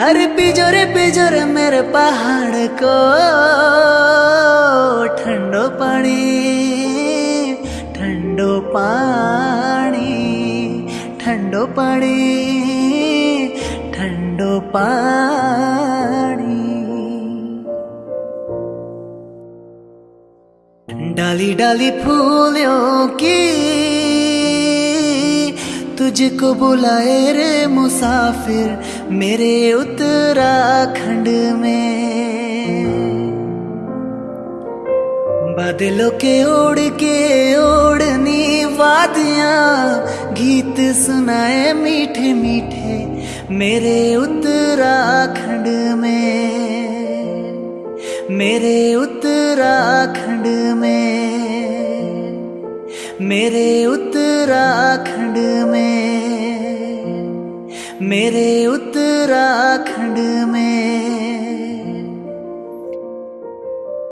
अरे पिजोरे पिजोरे मेरे पहाड़ को ठंडो पानी ठंडो पानी ठंडो पानी ठंडो पानी। डाली डाली फूलों की तुझको बुलाए रे मुसाफिर, मेरे उत्तराखंड में। बादलों के ओढ़ के ओढ़नी वादियाँ, गीत सुनाए मीठे मीठे मेरे उत्तराखंड में। मेरे उत्तराखंड मेरे उत्तराखंड में मेरे उत्तराखंड